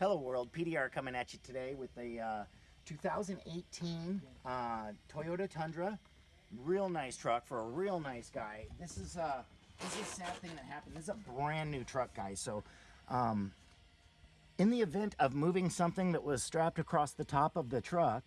Hello world, PDR coming at you today with the uh, 2018 uh, Toyota Tundra. Real nice truck for a real nice guy. This is uh, this is a sad thing that happened. This is a brand new truck, guys. So, um, in the event of moving something that was strapped across the top of the truck,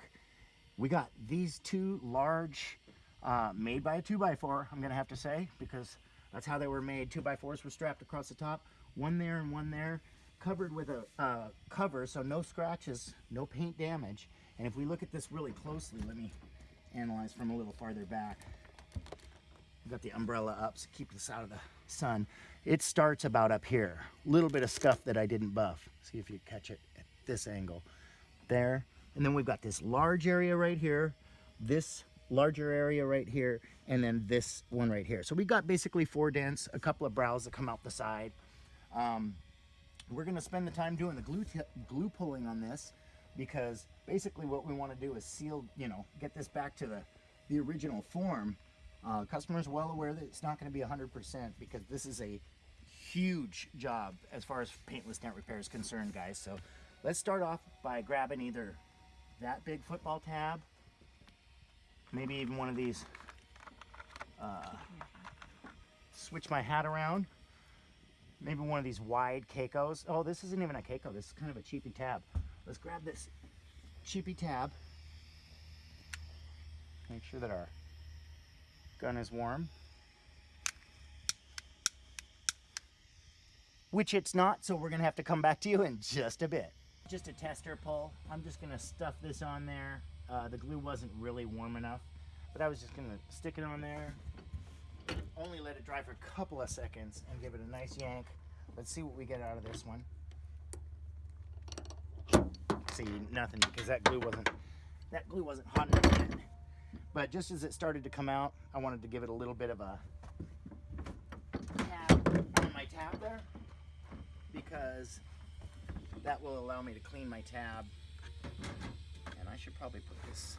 we got these two large, uh, made by a 2x4, I'm gonna have to say, because that's how they were made. 2x4s were strapped across the top, one there and one there, covered with a uh, cover, so no scratches, no paint damage. And if we look at this really closely, let me analyze from a little farther back. Got the umbrella up, so keep this out of the sun. It starts about up here. A little bit of scuff that I didn't buff. See if you catch it at this angle. There. And then we've got this large area right here, this larger area right here, and then this one right here. So we got basically four dents, a couple of brows that come out the side. Um, we're gonna spend the time doing the glue, glue pulling on this because basically what we wanna do is seal, you know, get this back to the, the original form uh, customer's well aware that it's not going to be 100% because this is a huge job as far as paintless dent repair is concerned, guys. So let's start off by grabbing either that big football tab, maybe even one of these, uh, switch my hat around, maybe one of these wide Kecos. Oh, this isn't even a Keco. This is kind of a cheapy tab. Let's grab this cheapy tab. Make sure that our Gun is warm. Which it's not, so we're gonna have to come back to you in just a bit. Just a tester pull. I'm just gonna stuff this on there. Uh, the glue wasn't really warm enough, but I was just gonna stick it on there. Only let it dry for a couple of seconds and give it a nice yank. Let's see what we get out of this one. See, nothing because that glue wasn't that glue wasn't hot enough yet. But just as it started to come out, I wanted to give it a little bit of a tap on my tab there because that will allow me to clean my tab. And I should probably put this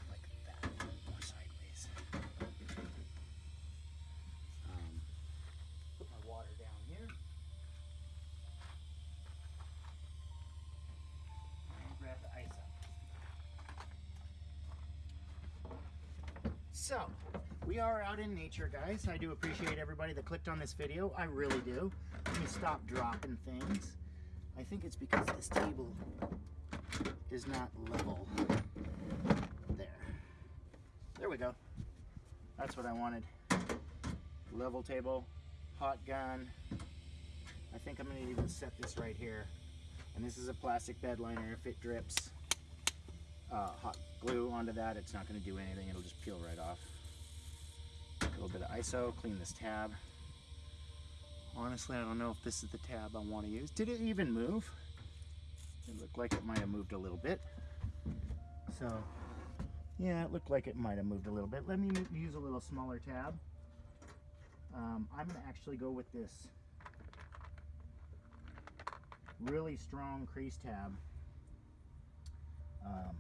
So, we are out in nature, guys. I do appreciate everybody that clicked on this video. I really do. Let me stop dropping things. I think it's because this table is not level. There. There we go. That's what I wanted. Level table, hot gun. I think I'm gonna even set this right here. And this is a plastic bed liner. If it drips, uh, hot glue onto that, it's not going to do anything. It'll just peel right off. A little bit of ISO, clean this tab. Honestly, I don't know if this is the tab I want to use. Did it even move? It looked like it might have moved a little bit. So, yeah, it looked like it might have moved a little bit. Let me use a little smaller tab. Um, I'm going to actually go with this really strong crease tab um,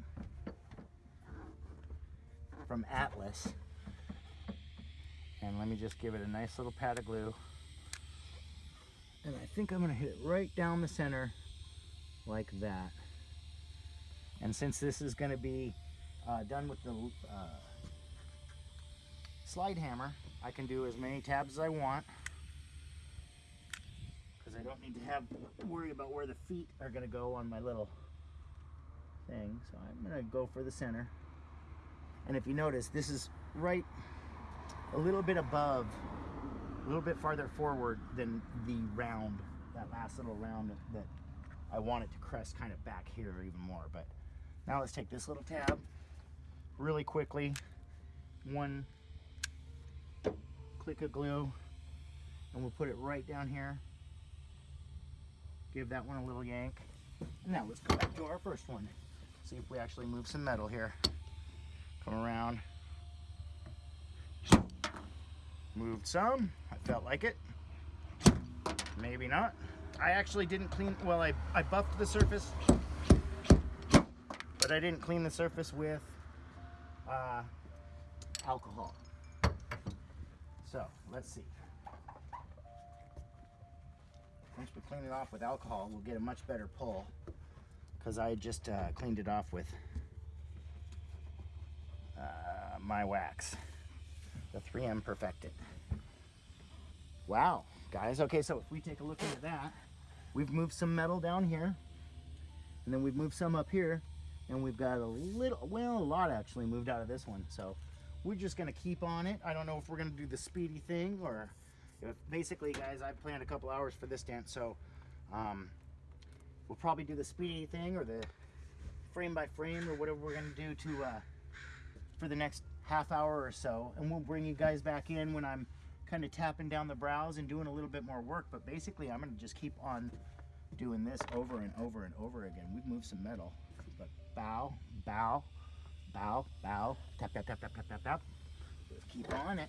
from Atlas. And let me just give it a nice little pat of glue. And I think I'm gonna hit it right down the center like that. And since this is gonna be uh, done with the uh, slide hammer, I can do as many tabs as I want because I don't need to have worry about where the feet are gonna go on my little thing. So I'm gonna go for the center. And if you notice, this is right a little bit above, a little bit farther forward than the round, that last little round that I want it to crest kind of back here even more. But now let's take this little tab really quickly. One click of glue and we'll put it right down here. Give that one a little yank. And now let's go back to our first one. See if we actually move some metal here. Come around. Moved some. I felt like it. Maybe not. I actually didn't clean, well, I, I buffed the surface, but I didn't clean the surface with uh, alcohol. So, let's see. Once we clean it off with alcohol, we'll get a much better pull. because I just uh, cleaned it off with my wax, the 3M Perfect-It. Wow, guys. Okay, so if we take a look into that, we've moved some metal down here, and then we've moved some up here, and we've got a little, well, a lot actually moved out of this one. So we're just gonna keep on it. I don't know if we're gonna do the speedy thing or if, basically, guys, I've planned a couple hours for this dance, so um, we'll probably do the speedy thing or the frame by frame or whatever we're gonna do to uh, for the next half hour or so, and we'll bring you guys back in when I'm kind of tapping down the brows and doing a little bit more work. But basically, I'm gonna just keep on doing this over and over and over again. We've moved some metal, but bow, bow, bow, bow, tap, tap, tap, tap, tap, tap, tap. Keep on it.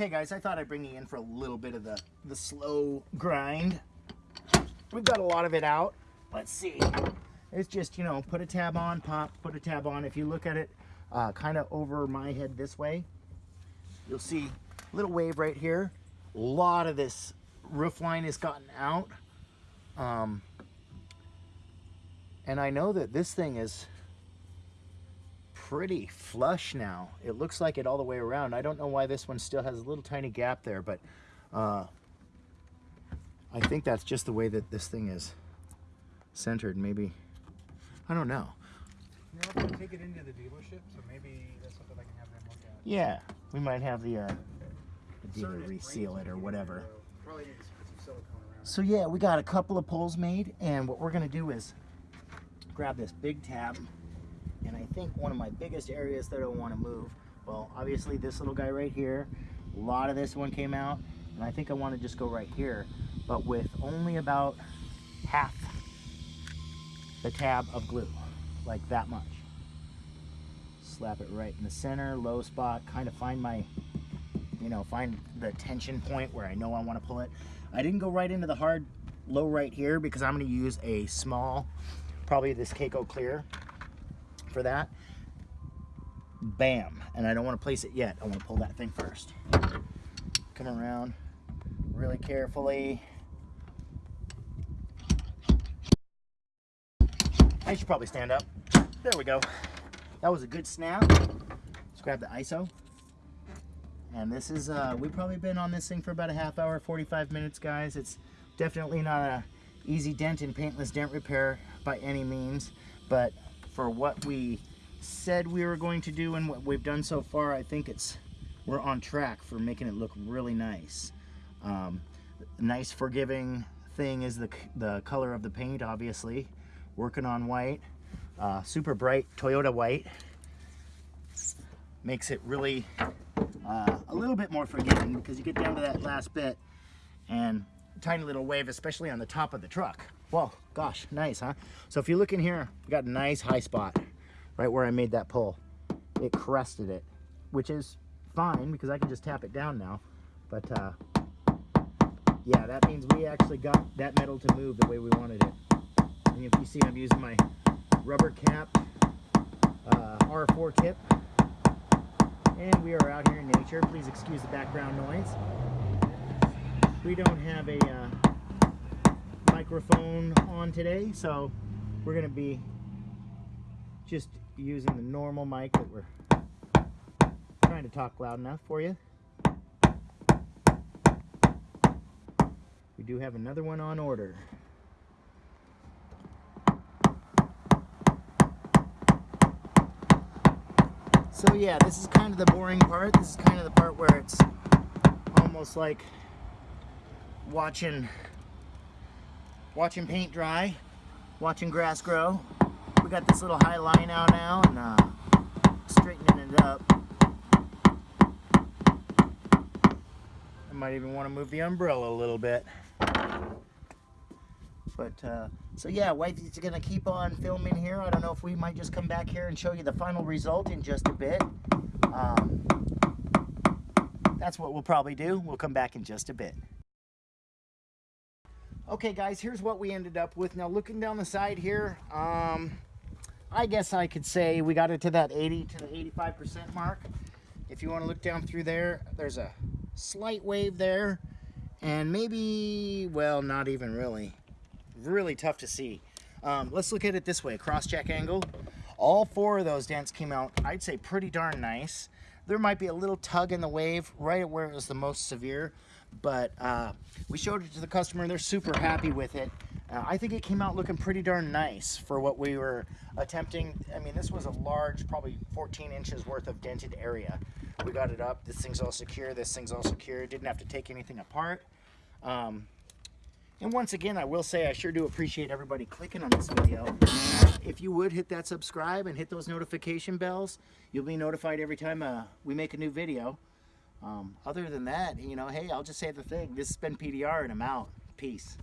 Okay guys, I thought I'd bring you in for a little bit of the, the slow grind. We've got a lot of it out. Let's see. It's just, you know, put a tab on, pop, put a tab on. If you look at it uh, kind of over my head this way, you'll see a little wave right here. A lot of this roof line has gotten out. Um, and I know that this thing is pretty flush now. It looks like it all the way around. I don't know why this one still has a little tiny gap there, but uh, I think that's just the way that this thing is centered. Maybe, I don't know. You know, take it into the dealership, so maybe that's something I can have them look at. Yeah, we might have the, uh, the dealer reseal it or whatever. Probably need some silicone around. So yeah, we got a couple of pulls made, and what we're gonna do is grab this big tab and I think one of my biggest areas that I want to move, well, obviously this little guy right here, a lot of this one came out, and I think I want to just go right here, but with only about half the tab of glue, like that much. Slap it right in the center, low spot, kind of find my, you know, find the tension point where I know I want to pull it. I didn't go right into the hard low right here because I'm going to use a small, probably this Keco Clear for that. Bam. And I don't want to place it yet. I want to pull that thing first. Come around really carefully. I should probably stand up. There we go. That was a good snap. Let's grab the ISO. And this is, uh, we've probably been on this thing for about a half hour, 45 minutes, guys. It's definitely not a easy dent and paintless dent repair by any means, but for what we said we were going to do and what we've done so far, I think it's we're on track for making it look really nice. Um, nice forgiving thing is the, the color of the paint, obviously. Working on white, uh, super bright Toyota white. Makes it really uh, a little bit more forgiving because you get down to that last bit and tiny little wave, especially on the top of the truck. Whoa, gosh, nice, huh? So if you look in here, we got a nice high spot right where I made that pull. It crested it, which is fine because I can just tap it down now. But uh, yeah, that means we actually got that metal to move the way we wanted it. And if you see, I'm using my rubber cap uh, R4 tip. And we are out here in nature. Please excuse the background noise. We don't have a uh, microphone on today, so we're going to be just using the normal mic that we're trying to talk loud enough for you. We do have another one on order. So yeah, this is kind of the boring part. This is kind of the part where it's almost like watching watching paint dry, watching grass grow. We got this little high line out now and uh, straightening it up. I might even want to move the umbrella a little bit. But uh, so yeah, wifey's gonna keep on filming here. I don't know if we might just come back here and show you the final result in just a bit. Um, that's what we'll probably do. We'll come back in just a bit. Okay, guys, here's what we ended up with. Now, looking down the side here, um, I guess I could say we got it to that 80 to the 85% mark. If you want to look down through there, there's a slight wave there, and maybe, well, not even really. Really tough to see. Um, let's look at it this way, cross-check angle. All four of those dents came out, I'd say, pretty darn nice. There might be a little tug in the wave right at where it was the most severe, but uh, we showed it to the customer. And they're super happy with it. Uh, I think it came out looking pretty darn nice for what we were attempting. I mean, this was a large, probably 14 inches worth of dented area. We got it up. This thing's all secure. This thing's all secure. Didn't have to take anything apart. Um, and once again, I will say I sure do appreciate everybody clicking on this video. If you would hit that subscribe and hit those notification bells, you'll be notified every time uh, we make a new video. Um, other than that, you know, hey, I'll just say the thing. This has been PDR and I'm out. Peace.